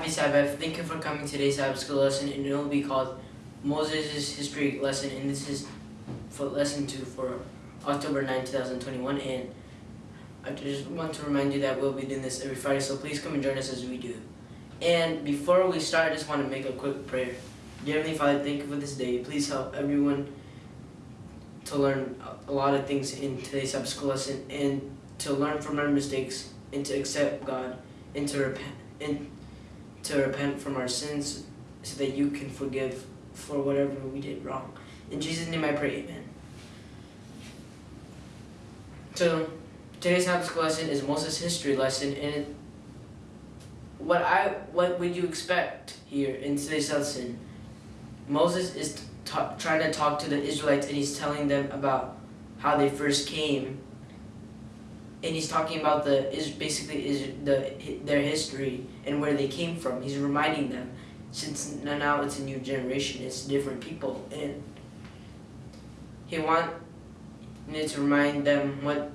Happy Sabbath. Thank you for coming to today's Sabbath school lesson, and it will be called Moses' History lesson, and this is for lesson two for October 9, 2021. And I just want to remind you that we'll be doing this every Friday, so please come and join us as we do. And before we start, I just want to make a quick prayer. Dear Heavenly Father, thank you for this day. Please help everyone to learn a lot of things in today's Sabbath school lesson, and to learn from our mistakes, and to accept God, and to repent, and to repent from our sins so that you can forgive for whatever we did wrong. In Jesus' name I pray, amen. So, today's school lesson is Moses' history lesson, and it, what I what would you expect here in today's lesson? Moses is trying to talk to the Israelites, and he's telling them about how they first came, and he's talking about the is basically is the their history and where they came from. He's reminding them, since now it's a new generation, it's different people, and he wanted to remind them what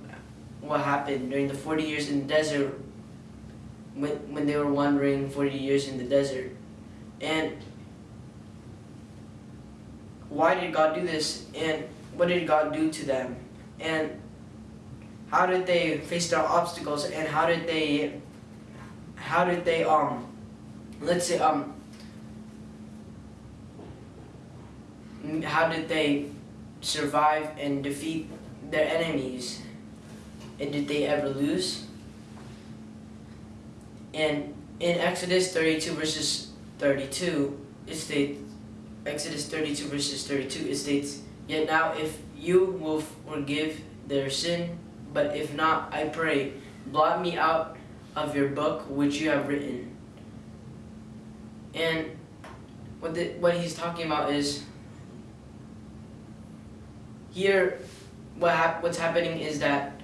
what happened during the 40 years in the desert when, when they were wandering 40 years in the desert. And why did God do this? And what did God do to them? And how did they face their obstacles? And how did they, how did they, um, let's say, um, how did they survive and defeat their enemies? And did they ever lose? And in Exodus 32 verses 32, it states, Exodus 32 verses 32, it states, Yet now if you will forgive their sin, but if not, I pray, blot me out of your book which you have written. And what, the, what he's talking about is, here, what hap what's happening is that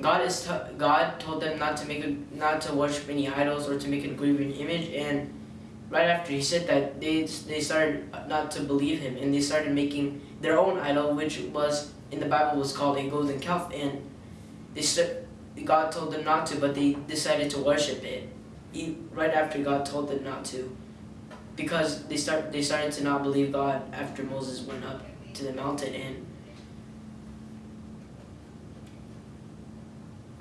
God is God told them not to make a, not to worship any idols or to make a graven image, and right after he said that, they they started not to believe him, and they started making their own idol, which was in the Bible was called a golden calf, and they st- God told them not to, but they decided to worship it. Right after God told them not to, because they start they started to not believe God after Moses went up to the mountain and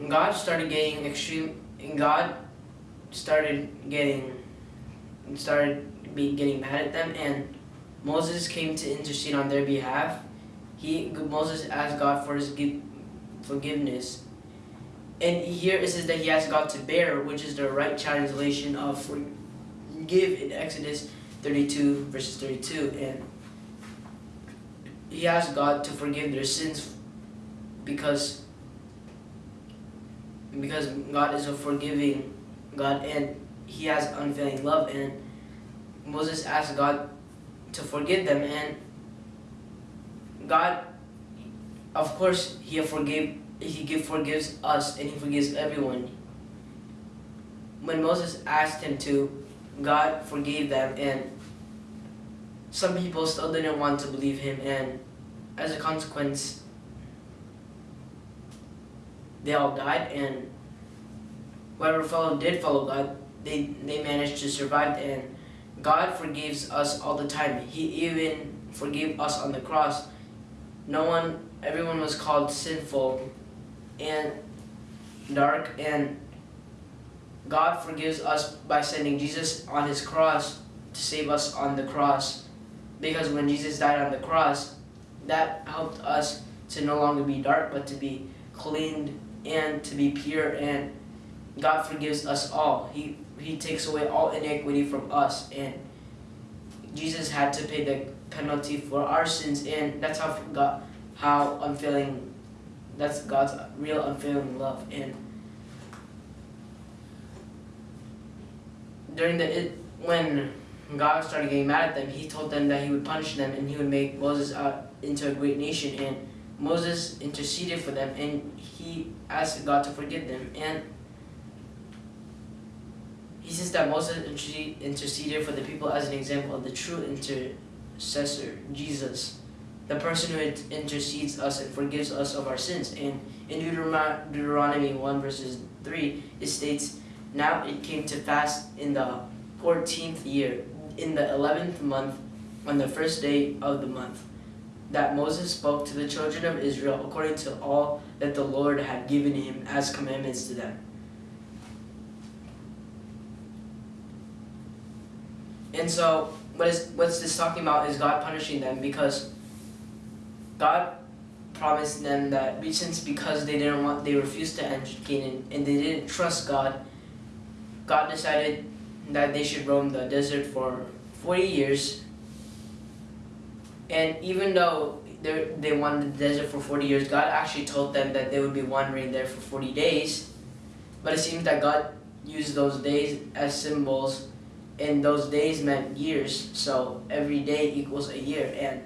God started getting extreme, God started getting, started be getting mad at them, and Moses came to intercede on their behalf. He Moses asked God for his forgiveness, and here it says that he asked God to bear, which is the right translation of forgive in Exodus 32 verses 32, and he asked God to forgive their sins because because God is a forgiving God and he has unfailing love. And Moses asked God to forgive them and God of course he forgave he give, forgives us and he forgives everyone when Moses asked him to God forgave them and some people still didn't want to believe him and as a consequence they all died and whoever followed did follow God, they, they managed to survive and God forgives us all the time. He even forgave us on the cross. No one, everyone was called sinful and dark and God forgives us by sending Jesus on his cross to save us on the cross. Because when Jesus died on the cross, that helped us to no longer be dark, but to be cleaned and to be pure and God forgives us all. He he takes away all iniquity from us and Jesus had to pay the penalty for our sins and that's how God how unfailing that's God's real unfailing love and during the it, when God started getting mad at them, he told them that he would punish them and he would make Moses out into a great nation. And Moses interceded for them and he asked God to forgive them. And he says that Moses interceded for the people as an example of the true intercessor, Jesus, the person who intercedes us and forgives us of our sins. And in Deuteronomy 1 verses 3, it states, Now it came to pass in the fourteenth year, in the eleventh month, on the first day of the month, that Moses spoke to the children of Israel according to all that the Lord had given him as commandments to them. And so, what is what's this talking about is God punishing them because God promised them that since because they didn't want they refused to enter Canaan and they didn't trust God, God decided that they should roam the desert for 40 years. And even though they they wanted the desert for 40 years, God actually told them that they would be wandering there for 40 days. But it seems that God used those days as symbols and those days meant years so every day equals a year and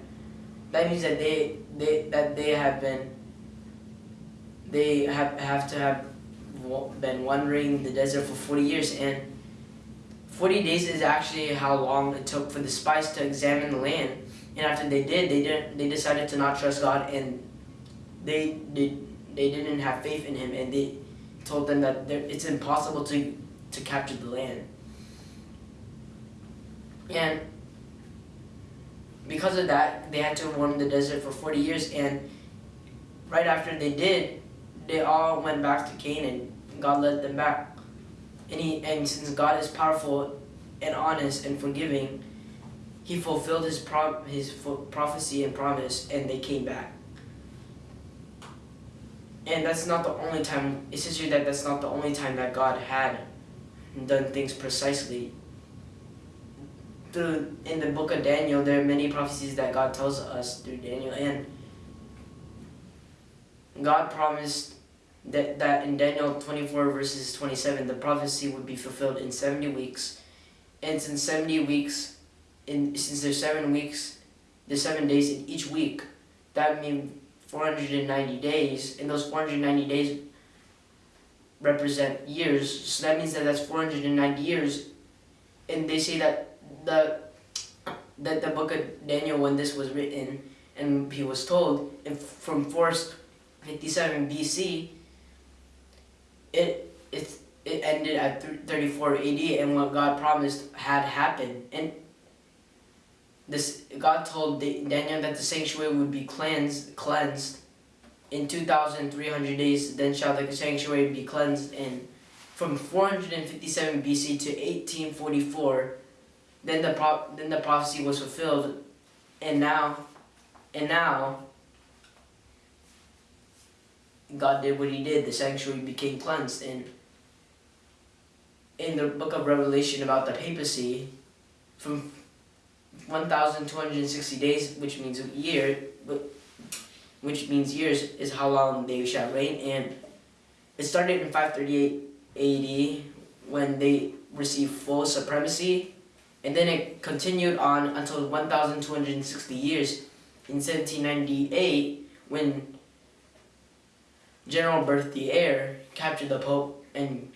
that means that they they that they have been they have have to have been wandering the desert for 40 years and 40 days is actually how long it took for the spies to examine the land. And after they did they didn't they decided to not trust god and they did they didn't have faith in him and they told them that it's impossible to to capture the land. And because of that, they had to roam the desert for 40 years. And right after they did, they all went back to Canaan. And God led them back. And, he, and since God is powerful and honest and forgiving, he fulfilled his, pro his prophecy and promise, and they came back. And that's not the only time, it's just that that's not the only time that God had done things precisely through in the book of Daniel, there are many prophecies that God tells us through Daniel, and God promised that, that in Daniel 24 verses 27, the prophecy would be fulfilled in 70 weeks. And since 70 weeks, in since there's seven weeks, there's seven days in each week, that means 490 days, and those 490 days represent years. So that means that that's 490 years. And they say that the that the book of Daniel when this was written and he was told if from 457 BC it it it ended at 34 AD and what God promised had happened. And this God told Daniel that the sanctuary would be cleansed cleansed in 2300 days then shall the sanctuary be cleansed in from 457 BC to 1844 then the pro then the prophecy was fulfilled, and now, and now, God did what He did. The sanctuary became cleansed, and in the book of Revelation about the papacy, from 1,260 days, which means a year, which means years, is how long they shall reign. And it started in 538 AD when they received full supremacy and then it continued on until 1,260 years in 1798 when General Berthier captured the Pope and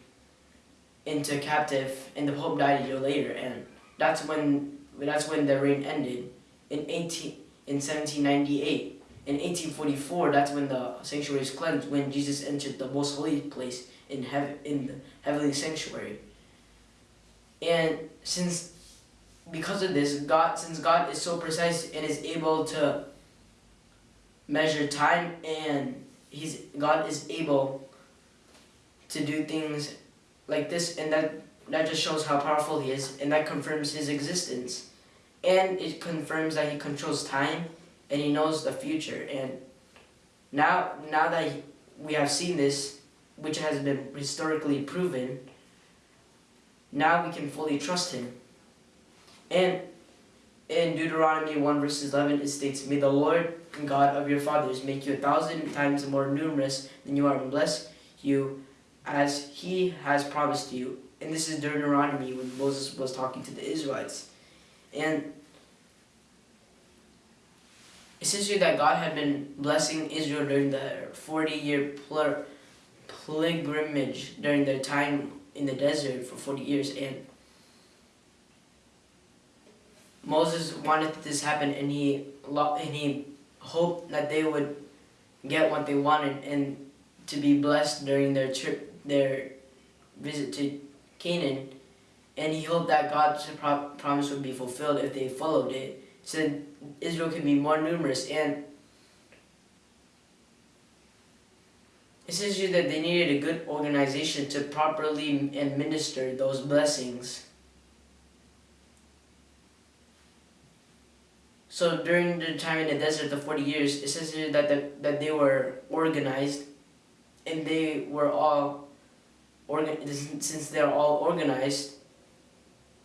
into captive and the Pope died a year later. And that's when that's when the reign ended in 18 in 1798 in 1844 that's when the sanctuary is cleansed when Jesus entered the most holy place in heaven in the heavenly sanctuary. And since because of this, God, since God is so precise and is able to measure time and he's God is able to do things like this and that that just shows how powerful he is and that confirms his existence. And it confirms that he controls time and he knows the future. And now now that he, we have seen this which has been historically proven now we can fully trust him and in Deuteronomy 1 verses 11 it states, May the Lord God of your fathers make you a thousand times more numerous than you are and bless you as he has promised you. And this is Deuteronomy when Moses was talking to the Israelites. And essentially that God had been blessing Israel during the 40 year pilgrimage during their time in the desert for 40 years. And Moses wanted this happen and he and he hoped that they would get what they wanted and to be blessed during their trip their visit to Canaan and he hoped that God's pro- promise would be fulfilled if they followed it, so that Israel could be more numerous. And it says that they needed a good organization to properly administer those blessings. So during the time in the desert, the 40 years, it says here that, the, that they were organized and they were all organ since they're all organized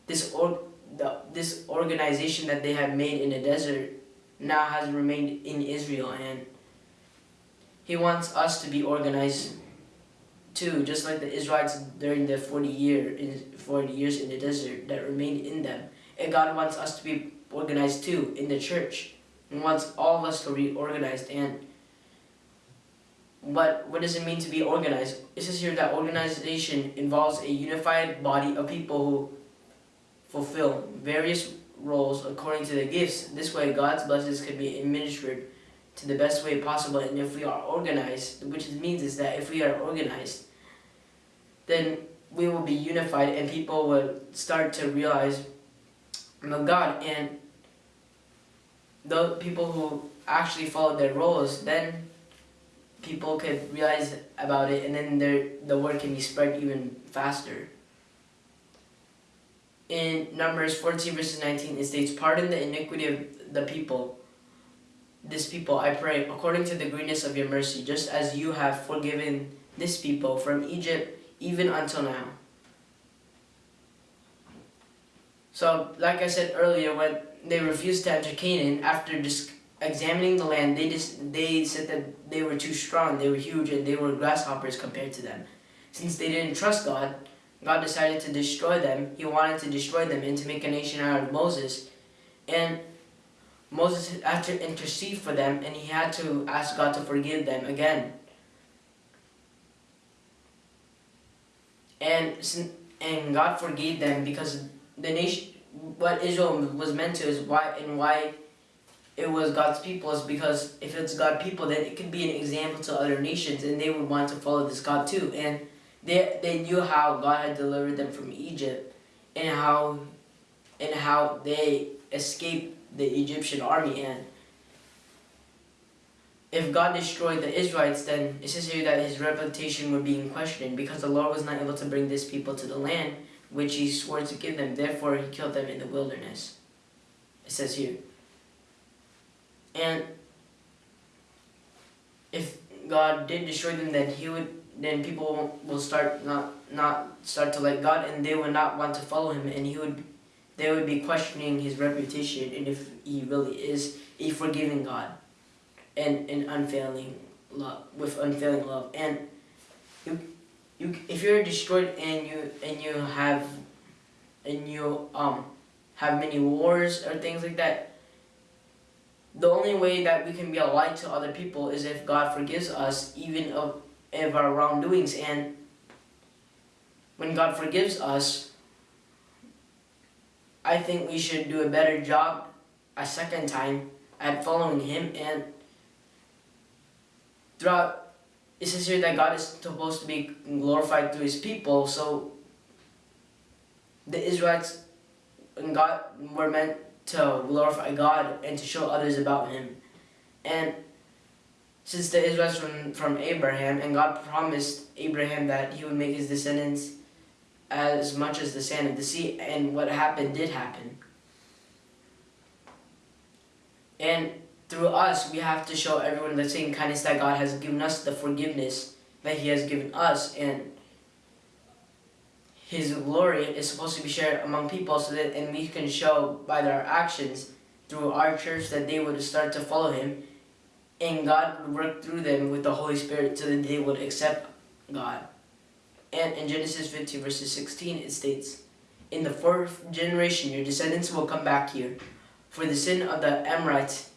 this or the, this organization that they had made in the desert now has remained in Israel and he wants us to be organized too just like the Israelites during the 40 year in 40 years in the desert that remained in them. And God wants us to be organized too in the church and wants all of us to be organized and but what does it mean to be organized? It says here that organization involves a unified body of people who fulfill various roles according to their gifts. This way, God's blessings can be administered to the best way possible. And if we are organized, which means is that if we are organized, then we will be unified and people will start to realize God. And the people who actually follow their roles, then people could realize about it and then their, the word can be spread even faster. In Numbers 14 verses 19 it states, Pardon the iniquity of the people, this people, I pray, according to the greatness of your mercy, just as you have forgiven this people from Egypt even until now. So, like I said earlier, when they refused to enter Canaan after just examining the land, they just they said that they were too strong, they were huge, and they were grasshoppers compared to them. Since they didn't trust God, God decided to destroy them. He wanted to destroy them and to make a nation out of Moses. And Moses had to intercede for them, and he had to ask God to forgive them again. And and God forgave them because the nation, what Israel was meant to is why and why it was God's people is because if it's God's people, then it could be an example to other nations, and they would want to follow this God too. And they they knew how God had delivered them from Egypt, and how and how they escaped the Egyptian army. And if God destroyed the Israelites, then it says here that his reputation would be in question because the Lord was not able to bring this people to the land which he swore to give them. Therefore, he killed them in the wilderness. It says here. And if God did destroy them, then He would, then people will start not not start to like God, and they would not want to follow Him, and He would, they would be questioning His reputation, and if He really is a forgiving God, and an unfailing love with unfailing love, and you if you're destroyed and you and you have, and you um have many wars or things like that the only way that we can be a light to other people is if God forgives us even of, of our wrongdoings. And when God forgives us, I think we should do a better job a second time at following Him. And throughout, it says here that God is supposed to be glorified through His people. So the Israelites and God were meant to glorify God and to show others about Him. And since the Israelites from, from Abraham, and God promised Abraham that he would make his descendants as much as the sand of the sea, and what happened did happen. And through us, we have to show everyone the same kindness that God has given us, the forgiveness that He has given us, and his glory is supposed to be shared among people so that and we can show by their actions through our church that they would start to follow him and God would work through them with the Holy Spirit so that they would accept God. And in Genesis 15 verses 16 it states, In the fourth generation your descendants will come back here, for the sin of the Amorites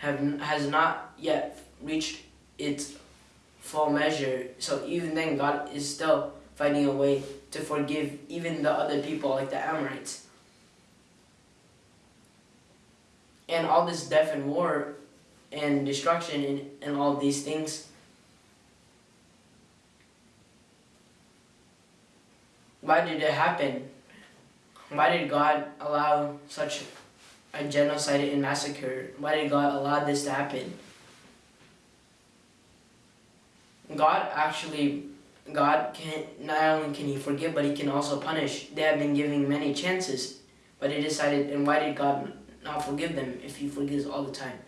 have, has not yet reached its full measure. So even then God is still finding a way to forgive even the other people like the Amorites. And all this death and war and destruction and, and all these things why did it happen? why did God allow such a genocide and massacre? Why did God allow this to happen? God actually, God can not only can He forgive, but He can also punish. They have been giving many chances, but He decided. And why did God not forgive them if He forgives all the time?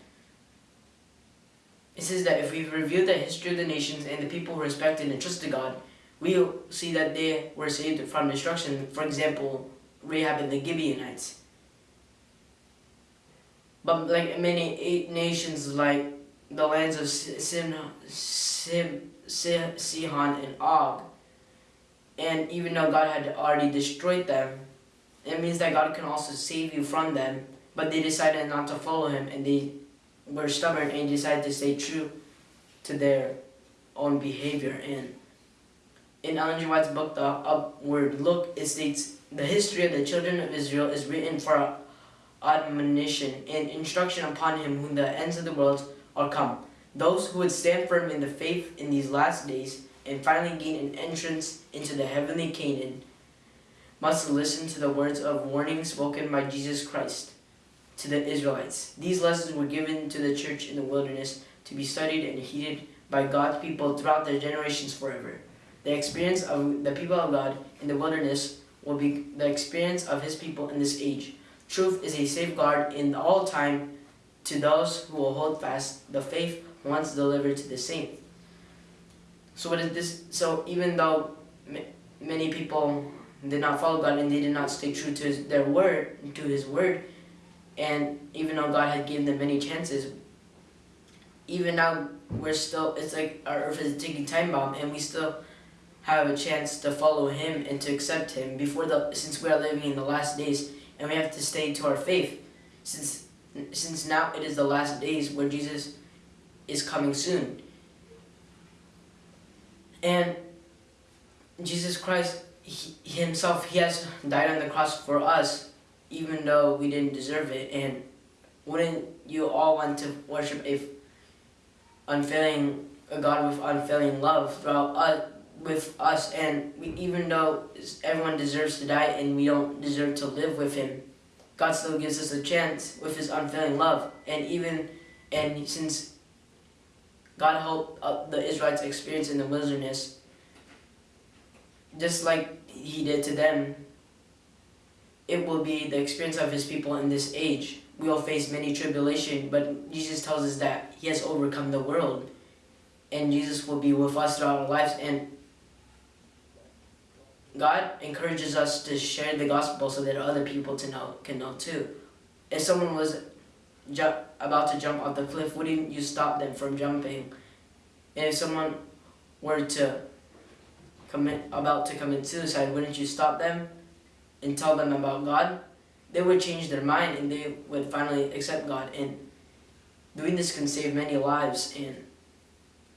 It says that if we review the history of the nations and the people who respected and trusted God, we'll see that they were saved from destruction. For example, Rahab and the Gibeonites. But like many eight nations, like the lands of Sin, Sim, Sihon and Og, and even though God had already destroyed them, it means that God can also save you from them. But they decided not to follow Him, and they were stubborn and decided to stay true to their own behavior. And in Ellen G. White's book, The Upward Look, it states, The history of the children of Israel is written for admonition and instruction upon him whom the ends of the world are come. Those who would stand firm in the faith in these last days and finally gain an entrance into the heavenly Canaan must listen to the words of warning spoken by Jesus Christ to the Israelites. These lessons were given to the church in the wilderness to be studied and heeded by God's people throughout their generations forever. The experience of the people of God in the wilderness will be the experience of his people in this age. Truth is a safeguard in all time to those who will hold fast the faith once delivered to the saint. So what is this? So even though many people did not follow God and they did not stay true to his, their word, to His word, and even though God had given them many chances, even now we're still. It's like our earth is a ticking time bomb, and we still have a chance to follow Him and to accept Him before the. Since we are living in the last days, and we have to stay to our faith, since since now it is the last days where Jesus is coming soon. And Jesus Christ he, himself, he has died on the cross for us, even though we didn't deserve it. And wouldn't you all want to worship a unfailing a God with unfailing love throughout us, with us? And we, even though everyone deserves to die and we don't deserve to live with Him, God still gives us a chance with His unfailing love. And even and since God helped uh, the Israelites experience in the wilderness, just like he did to them, it will be the experience of his people in this age. We will face many tribulation, but Jesus tells us that he has overcome the world. And Jesus will be with us throughout our lives. And God encourages us to share the gospel so that other people to know can know too. If someone was about to jump off the cliff, wouldn't you stop them from jumping? And if someone were to commit, about to commit suicide, wouldn't you stop them and tell them about God? They would change their mind and they would finally accept God. And doing this can save many lives. And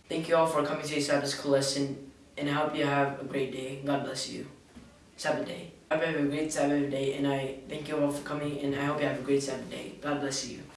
thank you all for coming to Sabbath school lesson. And I hope you have a great day. God bless you. Sabbath day. I hope you have a great Sabbath day. And I thank you all for coming. And I hope you have a great Sabbath day. God bless you.